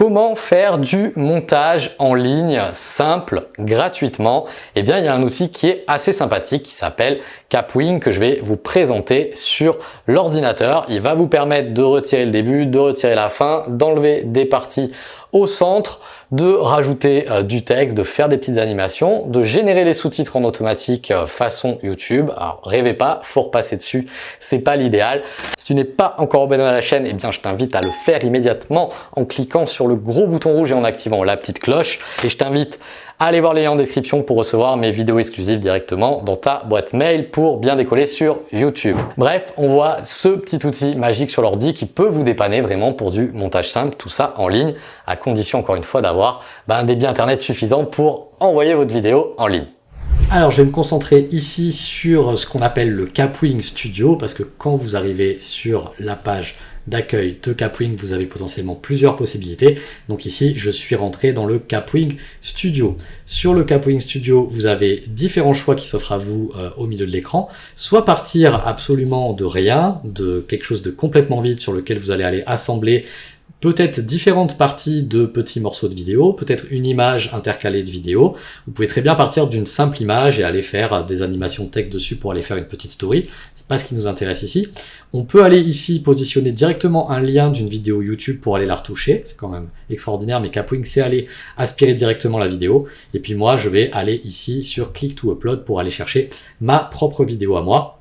Comment faire du montage en ligne simple, gratuitement? Eh bien, il y a un outil qui est assez sympathique qui s'appelle Capwing que je vais vous présenter sur l'ordinateur. Il va vous permettre de retirer le début, de retirer la fin, d'enlever des parties au centre, de rajouter euh, du texte, de faire des petites animations, de générer les sous-titres en automatique euh, façon YouTube. Alors rêvez pas, faut repasser dessus, c'est pas l'idéal. Si tu n'es pas encore abonné à la chaîne, eh bien je t'invite à le faire immédiatement en cliquant sur le gros bouton rouge et en activant la petite cloche. Et je t'invite Allez voir les liens en description pour recevoir mes vidéos exclusives directement dans ta boîte mail pour bien décoller sur YouTube. Bref, on voit ce petit outil magique sur l'ordi qui peut vous dépanner vraiment pour du montage simple, tout ça en ligne, à condition encore une fois d'avoir ben, un débit internet suffisant pour envoyer votre vidéo en ligne. Alors, je vais me concentrer ici sur ce qu'on appelle le Capwing Studio parce que quand vous arrivez sur la page d'accueil de Capwing, vous avez potentiellement plusieurs possibilités. Donc ici, je suis rentré dans le Capwing Studio. Sur le Capwing Studio, vous avez différents choix qui s'offrent à vous euh, au milieu de l'écran. Soit partir absolument de rien, de quelque chose de complètement vide sur lequel vous allez aller assembler peut-être différentes parties de petits morceaux de vidéo, peut-être une image intercalée de vidéo. Vous pouvez très bien partir d'une simple image et aller faire des animations texte dessus pour aller faire une petite story. C'est pas ce qui nous intéresse ici. On peut aller ici positionner directement un lien d'une vidéo YouTube pour aller la retoucher. C'est quand même extraordinaire, mais Capwing c'est aller aspirer directement la vidéo. Et puis moi, je vais aller ici sur Click to Upload pour aller chercher ma propre vidéo à moi.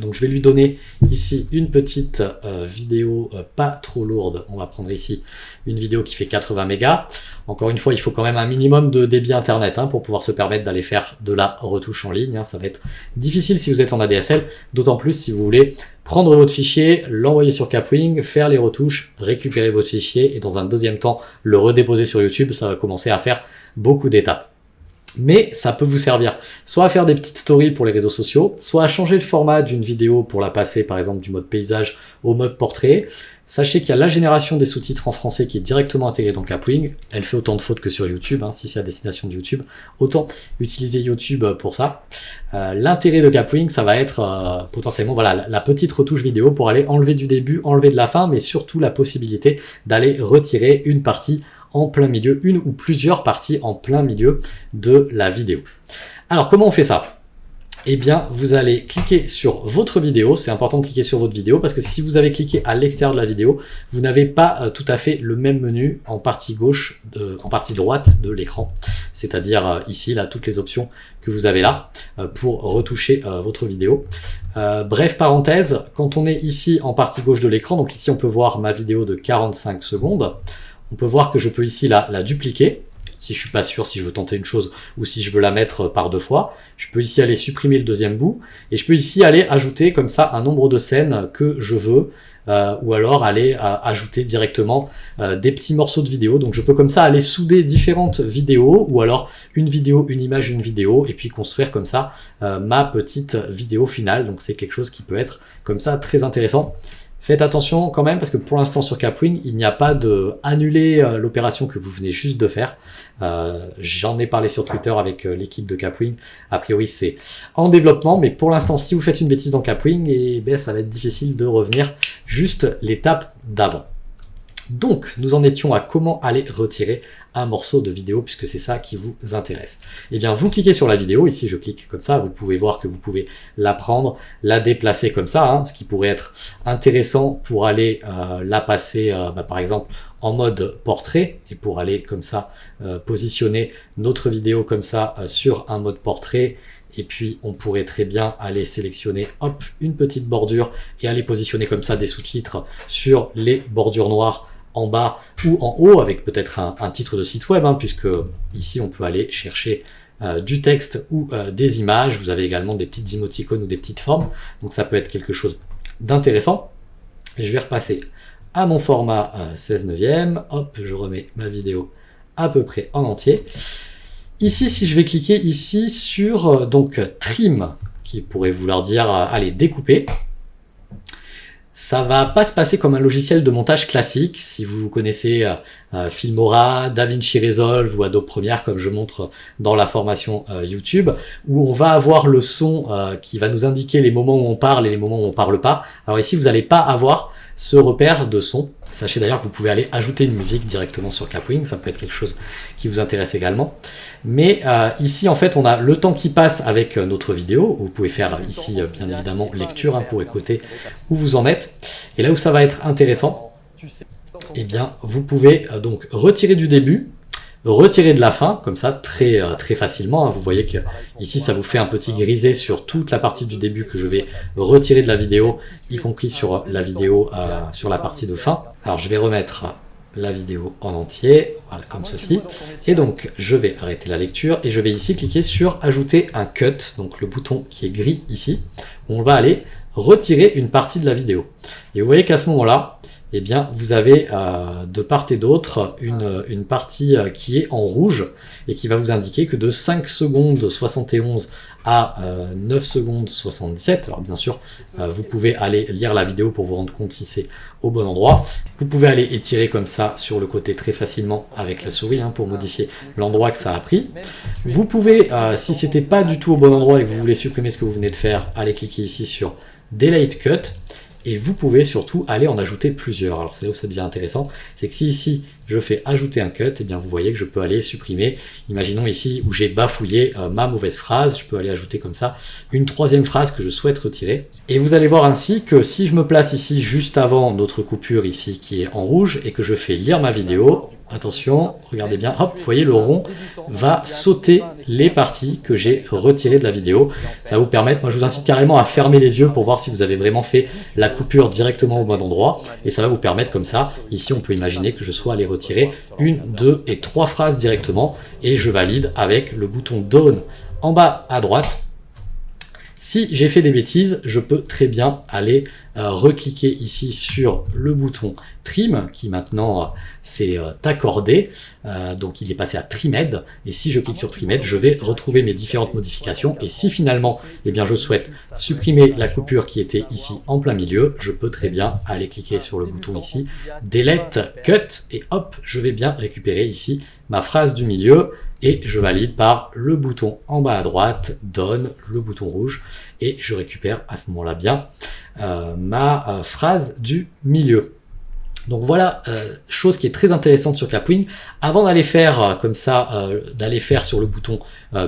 Donc je vais lui donner ici une petite euh, vidéo euh, pas trop lourde. On va prendre ici une vidéo qui fait 80 mégas. Encore une fois, il faut quand même un minimum de débit internet hein, pour pouvoir se permettre d'aller faire de la retouche en ligne. Hein. Ça va être difficile si vous êtes en ADSL, d'autant plus si vous voulez prendre votre fichier, l'envoyer sur Capwing, faire les retouches, récupérer votre fichier et dans un deuxième temps le redéposer sur YouTube. Ça va commencer à faire beaucoup d'étapes mais ça peut vous servir soit à faire des petites stories pour les réseaux sociaux, soit à changer le format d'une vidéo pour la passer par exemple du mode paysage au mode portrait. Sachez qu'il y a la génération des sous-titres en français qui est directement intégrée dans Capwing. Elle fait autant de fautes que sur YouTube, hein, si c'est à destination de YouTube. Autant utiliser YouTube pour ça. Euh, l'intérêt de Capwing, ça va être euh, potentiellement voilà la petite retouche vidéo pour aller enlever du début, enlever de la fin, mais surtout la possibilité d'aller retirer une partie en plein milieu, une ou plusieurs parties en plein milieu de la vidéo. Alors comment on fait ça? Eh bien, vous allez cliquer sur votre vidéo. C'est important de cliquer sur votre vidéo parce que si vous avez cliqué à l'extérieur de la vidéo, vous n'avez pas euh, tout à fait le même menu en partie gauche, en partie droite de l'écran. C'est-à-dire euh, ici, là, toutes les options que vous avez là euh, pour retoucher votre vidéo. bref, parenthèse, quand on est ici en partie gauche de l'écran, donc ici on peut voir ma vidéo de 45 secondes, on peut voir que je peux ici la, dupliquer si je suis pas sûr si je veux tenter une chose ou si je veux la mettre par deux fois. Je peux ici aller supprimer le deuxième bout et je peux ici aller ajouter comme ça un nombre de scènes que je veux euh, ou alors aller euh, ajouter directement euh, des petits morceaux de vidéo. Donc je peux comme ça aller souder différentes vidéos ou alors une vidéo, une image, une vidéo et puis construire comme ça ma petite vidéo finale. Donc c'est quelque chose qui peut être comme ça très intéressant. Faites attention quand même parce que pour l'instant sur Capwing, il n'y a pas de annuler euh, l'opération que vous venez juste de faire. Euh, J'en ai parlé sur Twitter avec euh, l'équipe de Capwing. A priori, c'est en développement, mais pour l'instant, si vous faites une bêtise dans Capwing, et eh ben, ça va être difficile de revenir juste l'étape d'avant. Donc, nous en étions à comment aller retirer un morceau de vidéo, puisque c'est ça qui vous intéresse. Eh bien, vous cliquez sur la vidéo, ici je clique comme ça, vous pouvez voir que vous pouvez la prendre, la déplacer comme ça, hein, ce qui pourrait être intéressant pour aller euh, la passer, euh, bah, par exemple, en mode portrait, et pour aller comme ça euh, positionner notre vidéo comme ça sur un mode portrait, et puis on pourrait très bien aller sélectionner hop une petite bordure et aller positionner comme ça des sous-titres sur les bordures noires en bas ou en haut avec peut-être un, titre de site web, hein, puisque ici on peut aller chercher euh, du texte ou euh, des images. Vous avez également des petites émoticônes ou des petites formes, donc ça peut être quelque chose d'intéressant. Je vais repasser à mon format 16 euh, neuvième. Hop, je remets ma vidéo à peu près en entier. Ici, si je vais cliquer ici sur donc trim, qui pourrait vouloir dire allez découper, ça va pas se passer comme un logiciel de montage classique. Si vous connaissez euh, euh, Filmora, DaVinci Resolve ou Adobe Premiere, comme je montre dans la formation euh, YouTube, où on va avoir le son qui va nous indiquer les moments où on parle et les moments où on parle pas. Alors ici, vous n'allez pas avoir ce repère de son. Sachez d'ailleurs que vous pouvez aller ajouter une musique directement sur Capwing, ça peut être quelque chose qui vous intéresse également. Mais euh, ici, en fait, on a le temps qui passe avec euh, notre vidéo. Vous pouvez faire ici, euh, bien évidemment, lecture hein, pour écouter où vous en êtes. Et là où ça va être intéressant, eh bien, vous pouvez donc retirer du début retirer de la fin, comme ça, très, euh, très facilement. Hein. Vous voyez que ici, ça vous fait un petit grisé sur toute la partie du début que je vais retirer de la vidéo, y compris sur la vidéo, euh, sur la partie de fin. Alors, je vais remettre la vidéo en entier, comme ceci. Et donc, je vais arrêter la lecture et je vais ici cliquer sur « Ajouter un cut », donc le bouton qui est gris ici, on va aller retirer une partie de la vidéo. Et vous voyez qu'à ce moment-là, eh bien, vous avez euh, de part et d'autre une, une, partie euh, qui est en rouge et qui va vous indiquer que de 5 secondes 71 à 9 euh, secondes 77, alors bien sûr, vous pouvez aller lire la vidéo pour vous rendre compte si c'est au bon endroit. Vous pouvez aller étirer comme ça sur le côté très facilement avec la souris hein, pour modifier l'endroit que ça a pris. Vous pouvez, si c'était pas du tout au bon endroit et que vous voulez supprimer ce que vous venez de faire, aller cliquer ici sur Delete Cut et vous pouvez surtout aller en ajouter plusieurs. Alors c'est là où ça devient intéressant, c'est que si ici je fais ajouter un cut, et eh bien vous voyez que je peux aller supprimer, imaginons ici où j'ai bafouillé euh, ma mauvaise phrase, je peux aller ajouter comme ça une troisième phrase que je souhaite retirer. Et vous allez voir ainsi que si je me place ici juste avant notre coupure ici qui est en rouge et que je fais lire ma vidéo, Attention, regardez bien, hop, vous voyez le rond va sauter les parties que j'ai retirées de la vidéo. Ça va vous permettre, moi je vous incite carrément à fermer les yeux pour voir si vous avez vraiment fait la coupure directement au bon endroit. Et ça va vous permettre comme ça, ici on peut imaginer que je sois allé retirer une, deux et trois phrases directement. Et je valide avec le bouton Down en bas à droite si j'ai fait des bêtises, je peux très bien aller recliquer ici sur le bouton Trim, qui maintenant euh, s'est euh, accordé, donc il est passé à Trimed, et si je clique sur Trimed, je vais retrouver mes différentes modifications, et si finalement eh bien, je souhaite supprimer la coupure qui était ici en plein milieu, je peux très bien aller cliquer sur le bouton ici, Delete Cut, et hop, je vais bien récupérer ici ma phrase du milieu, et je valide par le bouton en bas à droite, donne le bouton rouge, et je récupère à ce moment-là bien euh, ma euh, phrase du milieu. Donc voilà, euh, chose qui est très intéressante sur Capwing. Avant d'aller faire comme ça, d'aller faire sur le bouton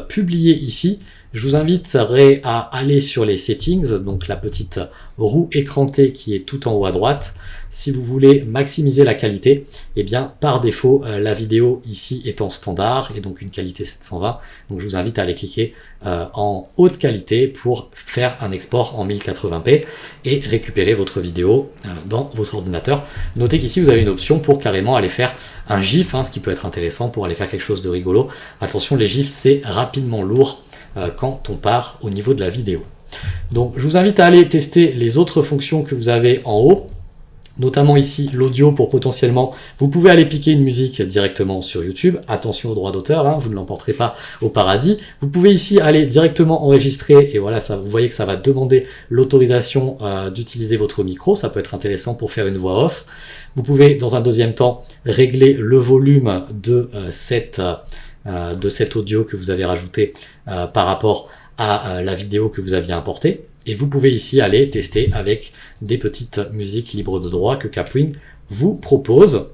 publier ici, je vous inviterai à aller sur les settings, donc la petite roue écrantée qui est tout en haut à droite. Si vous voulez maximiser la qualité, eh bien par défaut, euh, la vidéo ici est en standard et donc une qualité 720. Donc je vous invite à aller cliquer euh, en haute qualité pour faire un export en 1080p et récupérer votre vidéo euh, dans votre ordinateur. Notez qu'ici vous avez une option pour carrément aller faire un GIF, hein, ce qui peut être intéressant pour aller faire quelque chose de rigolo. Attention, les GIFs c'est rapidement lourd quand on part au niveau de la vidéo. Donc je vous invite à aller tester les autres fonctions que vous avez en haut notamment ici l'audio pour potentiellement, vous pouvez aller piquer une musique directement sur YouTube, attention aux droits d'auteur, hein, vous ne l'emporterez pas au paradis, vous pouvez ici aller directement enregistrer, et voilà, ça, vous voyez que ça va demander l'autorisation euh, d'utiliser votre micro, ça peut être intéressant pour faire une voix off, vous pouvez dans un deuxième temps régler le volume de, euh, cette, euh, de cet audio que vous avez rajouté par rapport à la vidéo que vous aviez importée, et vous pouvez ici aller tester avec des petites musiques libres de droit que Capwing vous propose.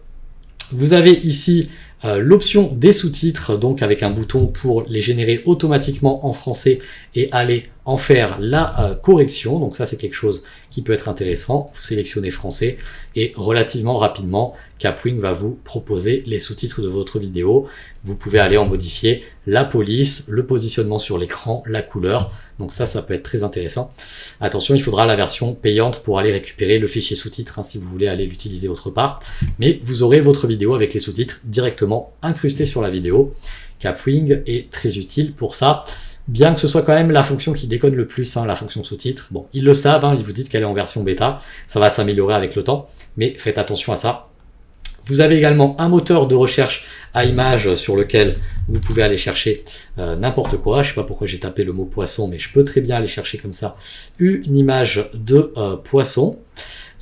Vous avez ici euh, l'option des sous-titres, donc avec un bouton pour les générer automatiquement en français et aller en faire la euh, correction. Donc ça, c'est quelque chose qui peut être intéressant. Vous sélectionnez français et relativement rapidement, Capwing va vous proposer les sous-titres de votre vidéo. Vous pouvez aller en modifier la police, le positionnement sur l'écran, la couleur. Donc ça, ça peut être très intéressant. Attention, il faudra la version payante pour aller récupérer le fichier sous-titres hein, si vous voulez aller l'utiliser autre part. Mais vous aurez votre vidéo avec les sous-titres directement incrustés sur la vidéo. Capwing est très utile pour ça bien que ce soit quand même la fonction qui déconne le plus, hein, la fonction sous-titre. Bon, ils le savent, hein, ils vous disent qu'elle est en version bêta, ça va s'améliorer avec le temps, mais faites attention à ça. Vous avez également un moteur de recherche à images sur lequel vous pouvez aller chercher euh, n'importe quoi. Je sais pas pourquoi j'ai tapé le mot poisson, mais je peux très bien aller chercher comme ça une image de euh, poisson.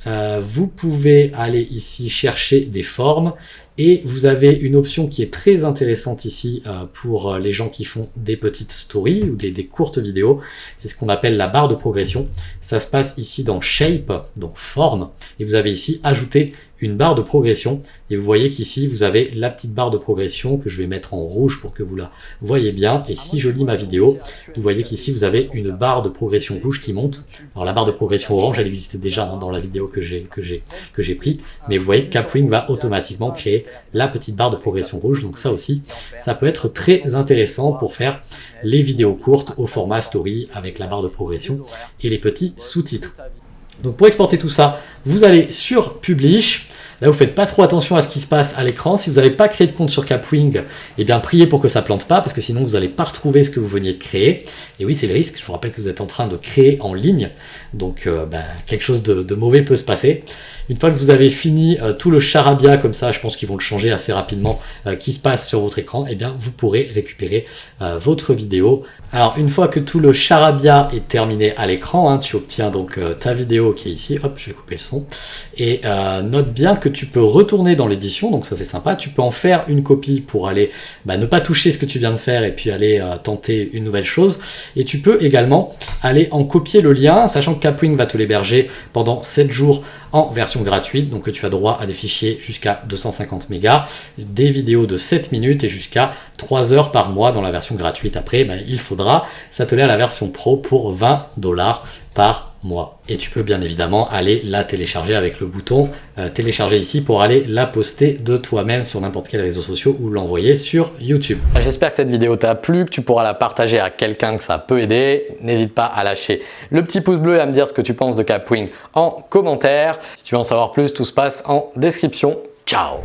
Euh, vous pouvez aller ici chercher des formes Et vous avez une option qui est très intéressante ici euh, pour les gens qui font des petites stories ou des, des courtes vidéos. C'est ce qu'on appelle la barre de progression. Ça se passe ici dans Shape, donc forme, et vous avez ici ajouté une barre de progression. Et vous voyez qu'ici vous avez la petite barre de progression que je vais mettre en rouge pour que vous la voyez bien. Et si je lis ma vidéo vous voyez qu'ici vous avez une barre de progression rouge qui monte. Alors la barre de progression orange elle existait déjà hein, dans la vidéo que j'ai que j'ai pris. Mais vous voyez que Capwing va automatiquement créer la petite barre de progression rouge donc ça aussi ça peut être très intéressant pour faire les vidéos courtes au format story avec la barre de progression et les petits sous-titres donc pour exporter tout ça, vous allez sur Publish. Là, vous faites pas trop attention à ce qui se passe à l'écran. Si vous n'avez pas créé de compte sur Capwing, eh bien, priez pour que ça plante pas, parce que sinon, vous n'allez pas retrouver ce que vous veniez de créer. Et oui, c'est le risque. Je vous rappelle que vous êtes en train de créer en ligne. Donc, euh, bah, quelque chose de, mauvais peut se passer. Une fois que vous avez fini euh, tout le charabia comme ça, je pense qu'ils vont le changer assez rapidement, euh, qui se passe sur votre écran, eh bien, vous pourrez récupérer votre vidéo. Alors, une fois que tout le charabia est terminé à l'écran, hein, tu obtiens donc ta vidéo qui est ici. Hop, je vais couper le son. Et note bien que tu peux retourner dans l'édition, donc ça c'est sympa. Tu peux en faire une copie pour aller bah, ne pas toucher ce que tu viens de faire et puis aller tenter une nouvelle chose. Et tu peux également aller en copier le lien, sachant que Capwing va te l'héberger pendant 7 jours en version gratuite, donc tu as droit à des fichiers jusqu'à 250 mégas, des vidéos de 7 minutes et jusqu'à 3 heures par mois dans la version gratuite. Après, ben, il faudra s'atteler à la version pro pour 20 dollars par mois. Et tu peux bien évidemment aller la télécharger avec le bouton euh, télécharger ici pour aller la poster de toi-même sur n'importe quel réseau social ou l'envoyer sur YouTube. J'espère que cette vidéo t'a plu, que tu pourras la partager à quelqu'un que ça peut aider. N'hésite pas à lâcher le petit pouce bleu et à me dire ce que tu penses de Capwing en commentaire. Si tu veux en savoir plus, tout se passe en description. Ciao